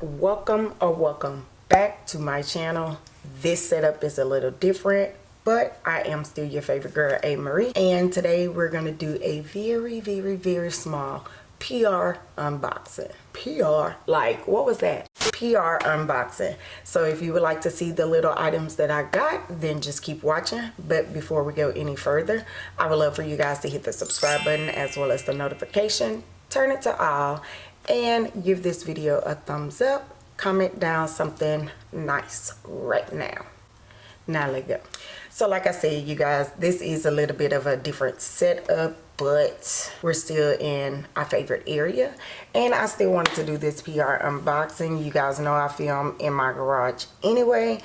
welcome or welcome back to my channel. This setup is a little different but I am still your favorite girl A Marie and today we're gonna do a very very very small PR unboxing. PR like what was that? PR unboxing. So if you would like to see the little items that I got then just keep watching. But before we go any further I would love for you guys to hit the subscribe button as well as the notification. Turn it to all and give this video a thumbs up. Comment down something nice right now. Now let go. So like i said you guys this is a little bit of a different setup but we're still in our favorite area. And i still wanted to do this pr unboxing. You guys know i film in my garage anyway.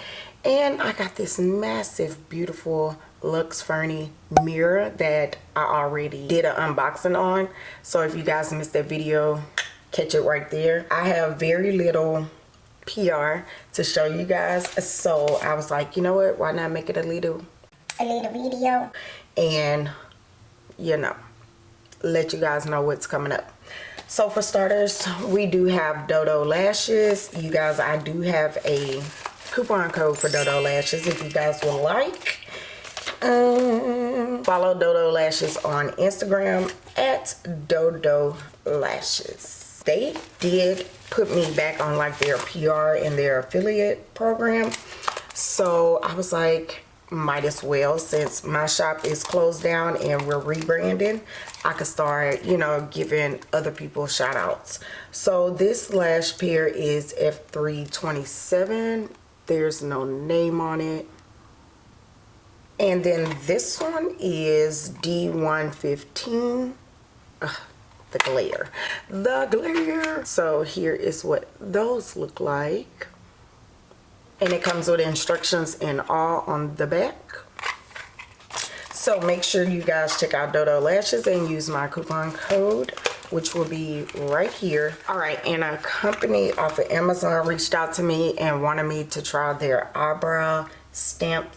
And i got this massive beautiful Luxfurni mirror that I already did an unboxing on. So if you guys missed that video, catch it right there. I have very little pr to show you guys so i was like you know what why not make it a little a little video. and you know let you guys know what's coming up. So for starters we do have dodo lashes. You guys i do have a coupon code for dodo lashes if you guys would like. Um, follow dodo lashes on instagram at dodo lashes they did put me back on like their PR and their affiliate program. So I was like, might as well since my shop is closed down and we're rebranding I could start you know giving other people shout outs so this lash pair is F327 there's no name on it. And then this one is D115 Ugh, the glare. The glare. So here is what those look like. And it comes with instructions and all on the back. So make sure you guys check out dodo lashes and use my coupon code which will be right here. All right and a company off of amazon reached out to me and wanted me to try their eyebrow stamp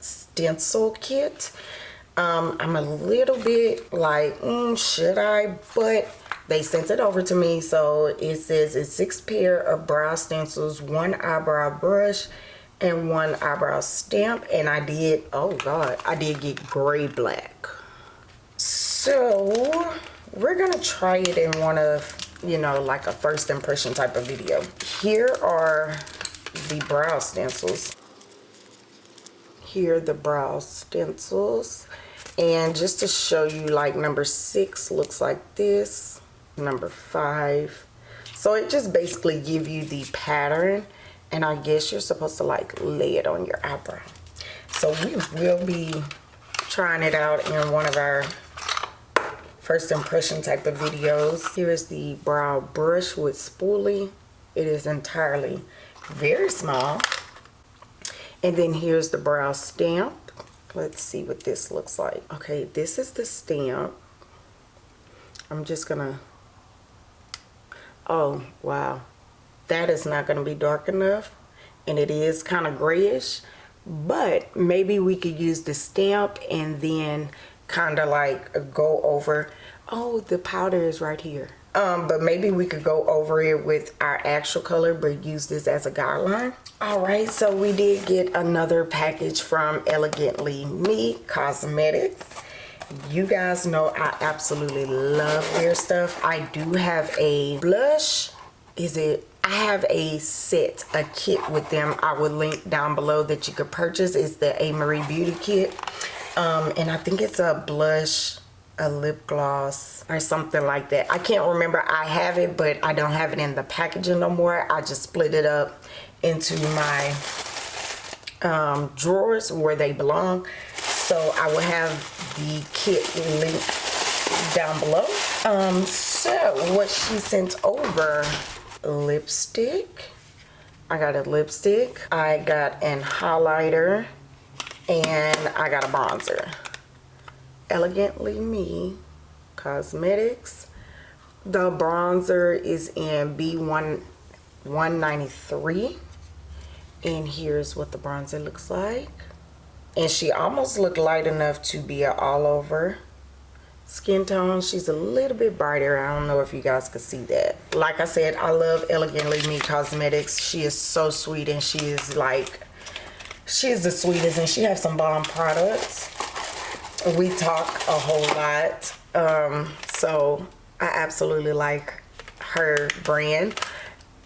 stencil kit um, I'm a little bit like, mm, should I? But they sent it over to me. So it says it's six pair of brow stencils, one eyebrow brush, and one eyebrow stamp. And I did, oh God, I did get gray black. So we're going to try it in one of, you know, like a first impression type of video. Here are the brow stencils. Here are the brow stencils and just to show you like number six looks like this number five. So it just basically give you the pattern and I guess you're supposed to like lay it on your eyebrow. So we will be trying it out in one of our first impression type of videos. Here is the brow brush with spoolie. It is entirely very small. And then here's the brow stamp let's see what this looks like. Okay this is the stamp. I'm just gonna oh wow. That is not to be dark enough and it is kind of grayish but maybe we could use the stamp and then kind of like go over oh the powder is right here um, but maybe we could go over it with our actual color but use this as a guideline. All right so we did get another package from elegantly me cosmetics. You guys know i absolutely love their stuff. I do have a blush. Is it i have a set a kit with them. I will link down below that you could purchase. It's the a marie beauty kit. Um, and i think it's a blush a lip gloss or something like that. I can't remember. I have it but i don't have it in the packaging no more. I just split it up into my um, drawers where they belong. So i will have the kit link down below. Um, so what she sent over lipstick. I got a lipstick. I got an highlighter and i got a bronzer Elegantly Me Cosmetics. The bronzer is in B1 193 and here's what the bronzer looks like and she almost looked light enough to be an all over skin tone. She's a little bit brighter. I don't know if you guys could see that. Like I said, I love Elegantly Me Cosmetics. She is so sweet and she is like, she is the sweetest and she has some bomb products. We talk a whole lot. Um, so I absolutely like her brand.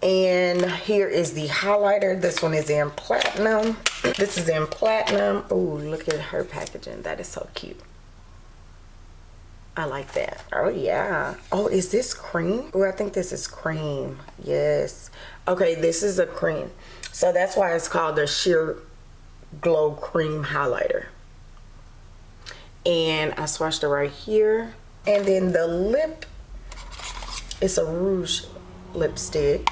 And here is the highlighter. This one is in platinum. This is in platinum. Oh, look at her packaging. That is so cute. I like that. Oh, yeah. Oh, is this cream? Oh, I think this is cream. Yes. Okay, this is a cream. So that's why it's called the Sheer Glow Cream Highlighter. And I swatched it right here. And then the lip, it's a rouge lipstick.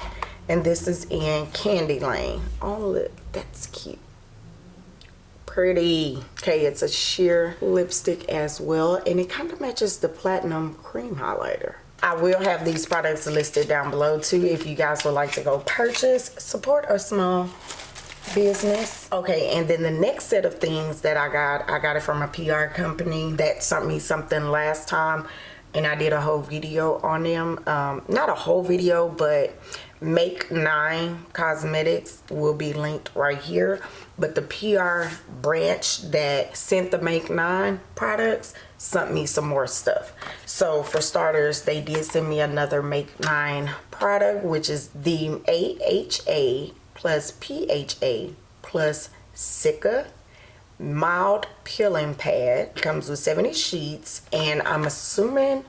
And this is in Candy Lane. Oh, look, that's cute pretty okay it's a sheer lipstick as well and it kind of matches the platinum cream highlighter I will have these products listed down below too if you guys would like to go purchase support a small business. Okay and then the next set of things that I got I got it from a PR company that sent me something last time and I did a whole video on them. Um, not a whole video but make nine cosmetics will be linked right here. But the PR branch that sent the Make 9 products sent me some more stuff. So for starters, they did send me another Make 9 product, which is the AHA plus PHA plus Cica mild peeling pad. Comes with 70 sheets and I'm assuming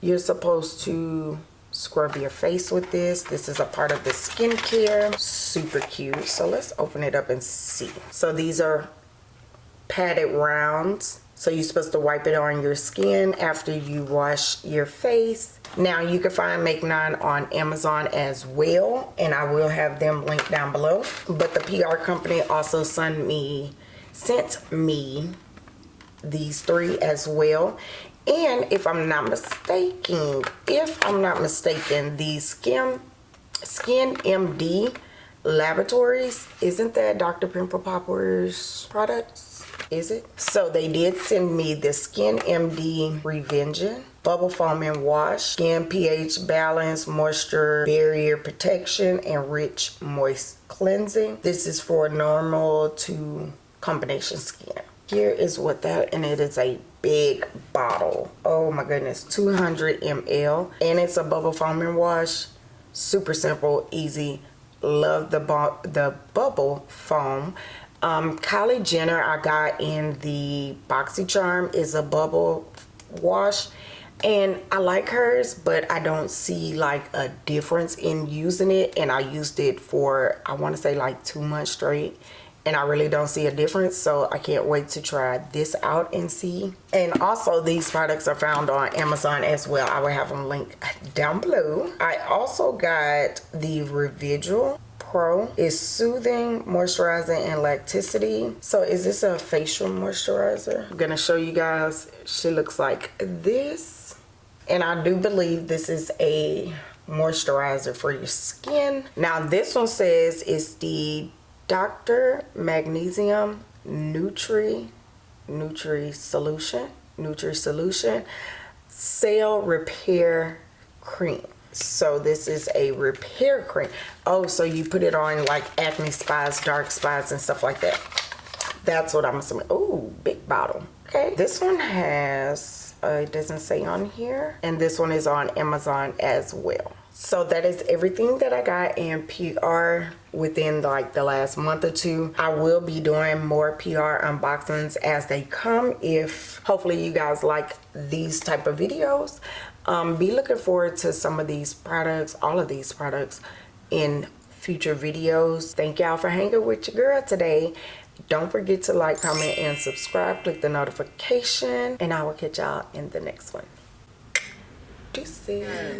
you're supposed to scrub your face with this. This is a part of the skincare. Super cute. So let's open it up and see. So these are padded rounds so you're supposed to wipe it on your skin after you wash your face now you can find make 9 on amazon as well and i will have them linked down below but the pr company also sent me sent me these three as well and if I'm not mistaken, if I'm not mistaken, the Skin, Skin MD Laboratories, isn't that Dr. Pimple Popper's products? Is it? So they did send me the Skin MD Revengeance Bubble Foam and Wash, Skin pH Balance, Moisture Barrier Protection, and Rich Moist Cleansing. This is for normal to combination skin. Here is what that, and it is a big bottle. Oh my goodness, 200 ml. And it's a bubble foaming wash. Super simple, easy. Love the, the bubble foam. Um, Kylie Jenner I got in the BoxyCharm is a bubble wash and I like hers but I don't see like a difference in using it and I used it for I want to say like two months straight and I really don't see a difference so I can't wait to try this out and see. And also these products are found on Amazon as well. I will have them linked down below. I also got the Revigil Pro is soothing moisturizing and lacticity so is this a facial moisturizer I'm gonna show you guys she looks like this and I do believe this is a moisturizer for your skin now this one says it's the Dr. Magnesium Nutri Nutri Solution Nutri Solution Cell Repair Cream. So this is a repair cream. Oh, so you put it on like acne spots, dark spots, and stuff like that. That's what I'm assuming. Oh, big bottle. Okay. This one has, uh, it doesn't say on here. And this one is on Amazon as well so that is everything that i got in pr within like the last month or two i will be doing more pr unboxings as they come if hopefully you guys like these type of videos um, be looking forward to some of these products all of these products in future videos. Thank y'all for hanging with your girl today. Don't forget to like comment and subscribe. Click the notification and i will catch y'all in the next one. Deuces.